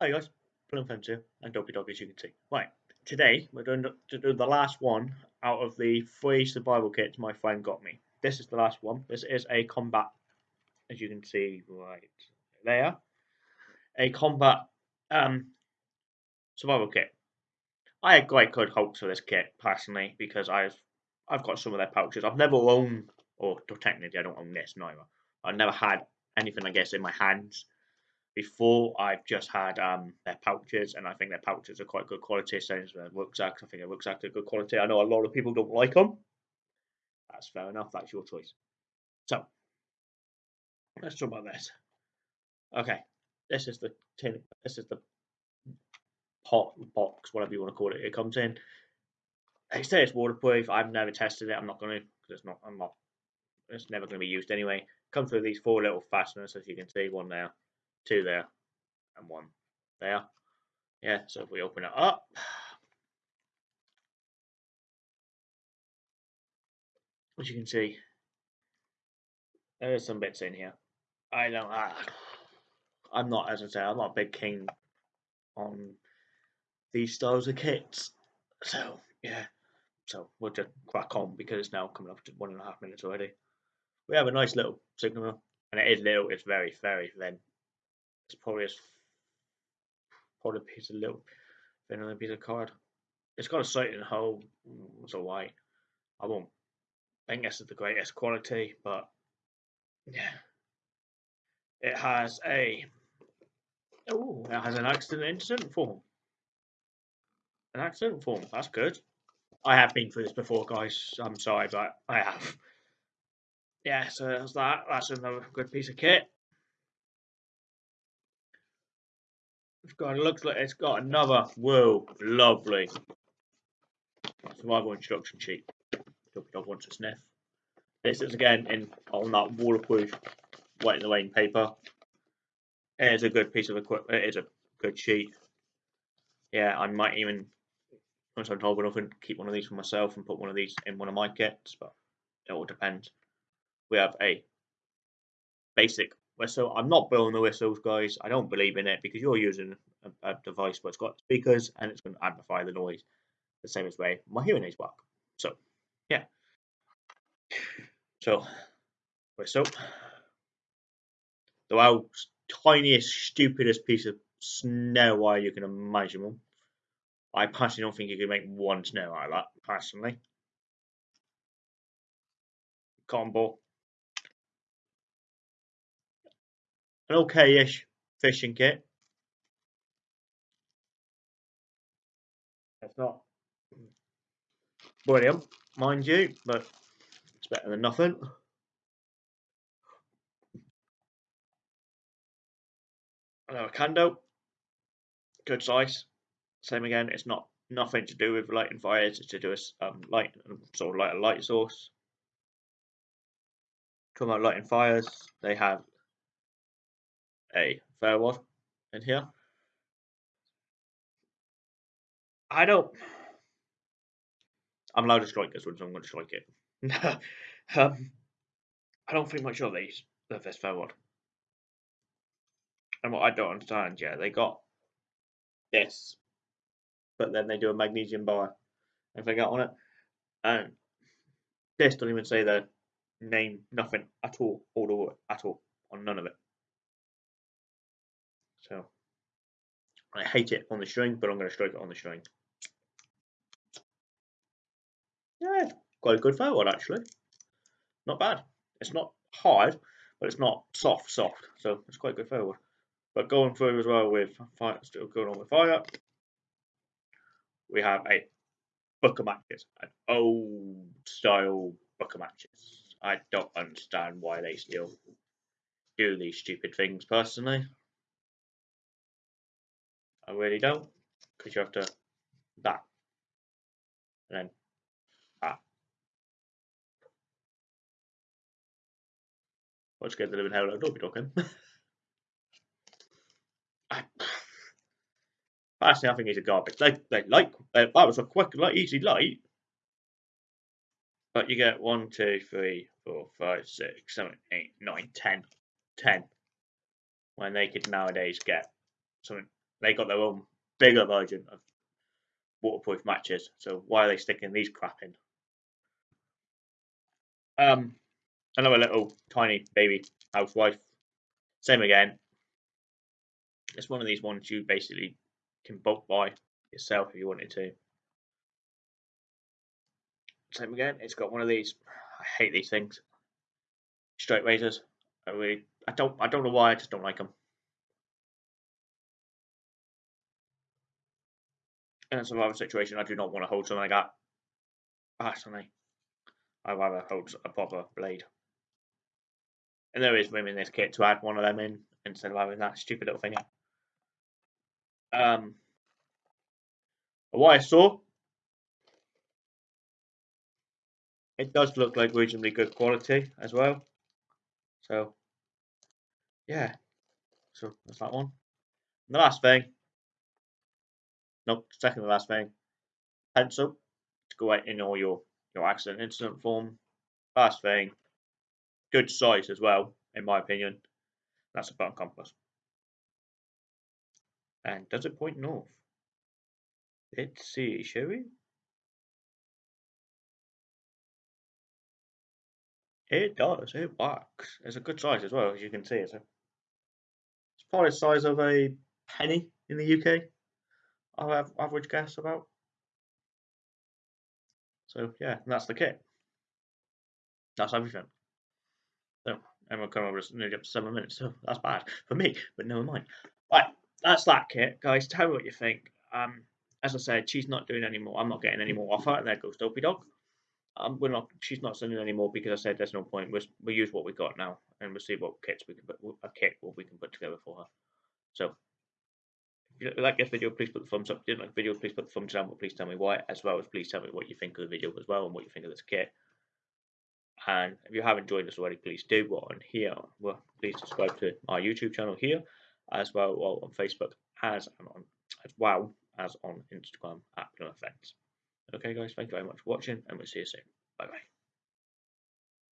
Hi guys, Plum Fence here, and Dopey Dog as you can see. Right, today we're going to do the last one out of the three survival kits my friend got me. This is the last one. This is a combat, as you can see right there, a combat um, survival kit. I had quite good hopes for this kit personally because I've I've got some of their pouches. I've never owned, or technically I don't own this neither. I've never had anything I guess in my hands before I've just had um, their pouches, and I think their pouches are quite good quality. Same as their rucksacks. I think their rucksacks are good quality. I know a lot of people don't like them. That's fair enough. That's your choice. So let's talk about this. Okay, this is the tin. This is the pot box, whatever you want to call it. It comes in. They say it's waterproof. I've never tested it. I'm not going to because it's not. I'm not. It's never going to be used anyway. Comes with these four little fasteners, as you can see, one there two there, and one there. Yeah, so if we open it up, as you can see, there's some bits in here. I don't, ah, I'm not, as I say, I'm not a big king on these styles of kits. So, yeah, so we'll just crack on because it's now coming up to one and a half minutes already. We have a nice little signal, and it is little, it's very, very thin. It's probably a, piece of little a piece of card. It's got a sight in hole, mm, so why? I won't think this is the greatest quality, but yeah. It has a oh, it has an accident incident form. An accident form, that's good. I have been through this before, guys. I'm sorry, but I have. Yeah, so that's that. That's another good piece of kit. It's got, it looks like it's got another, whoa, lovely survival instruction sheet. Dog dog wants a sniff. This is again in on that waterproof white in the rain paper. It is a good piece of equipment. It is a good sheet. Yeah, I might even, once I'm told enough, keep one of these for myself and put one of these in one of my kits, but it all depends. We have a basic whistle. I'm not blowing the whistles, guys. I don't believe in it because you're using a, a device where it's got speakers and it's going to amplify the noise the same as way my hearing aids work. So, yeah. So, whistle. The world's tiniest, stupidest piece of snare wire you can imagine. I personally don't think you can make one snare like that, personally. Combo. An okay-ish fishing kit. It's not brilliant, mind you, but it's better than nothing. Another candle, good size. Same again, it's not nothing to do with lighting fires, it's to do with um, light, sort of like a light source. Talking about lighting fires, they have a firewall in here. I don't. I'm allowed to strike this one, so I'm going to strike it. um, I don't think much of these of this firewall. And what I don't understand, yeah, they got this, but then they do a magnesium bar and they got on it, and this doesn't even say the name, nothing at all, all over at all on none of it. So I hate it on the string, but I'm going to strike it on the string. Yeah, quite a good forward actually. Not bad. It's not hard, but it's not soft, soft. So it's quite a good forward. But going through as well with fire, still going on with fire, we have a book of matches, an old style book of matches. I don't understand why they still do these stupid things personally. I really don't, because you have to that, and then that. Let's get the living hell out be talking. I, personally, I think he's a garbage. They, they like uh, that was a quick, like easy light, but you get one, two, three, four, five, six, seven, eight, nine, ten, ten. When they could nowadays get something they got their own bigger version of waterproof matches. So why are they sticking these crap in? Um, another little tiny baby housewife. Same again. It's one of these ones you basically can bulk buy yourself if you wanted to. Same again. It's got one of these. I hate these things. Straight razors. I really. I don't. I don't know why. I just don't like them. In a survival situation, I do not want to hold something like that. Personally, I'd rather hold a proper blade. And there is room in this kit to add one of them in instead of having that stupid little thing. Um, a wire saw. It does look like reasonably good quality as well. So, yeah. So that's that one. And the last thing Nope, second to last thing. Pencil to go in all your, your accident incident form. Last thing. Good size as well, in my opinion. That's a burnt compass. And does it point north? Let's see, shall we? It does, it works. It's a good size as well, as you can see. It's, a, it's probably the size of a penny in the UK. Have average guess about. So yeah, that's the kit. That's everything. So we're coming over nearly up to seven minutes, so that's bad for me, but never mind. Right, that's that kit, guys. Tell me what you think. Um, as I said, she's not doing any more. I'm not getting any more offer, and there goes Dopey Dog. Um, we're not. She's not sending any more because I said there's no point. we we use what we got now, and we'll see what kits we can put a kit what we can put together for her. So like this video, please put the thumbs up. If you didn't like the video, please put the thumbs down, but please tell me why, as well as please tell me what you think of the video as well and what you think of this kit. And if you haven't joined us already, please do. Well, on here, well, please subscribe to our YouTube channel here, as well, well on Facebook, as and on as well as on Instagram at Plymouth Vents. Okay, guys, thank you very much for watching, and we'll see you soon. Bye bye.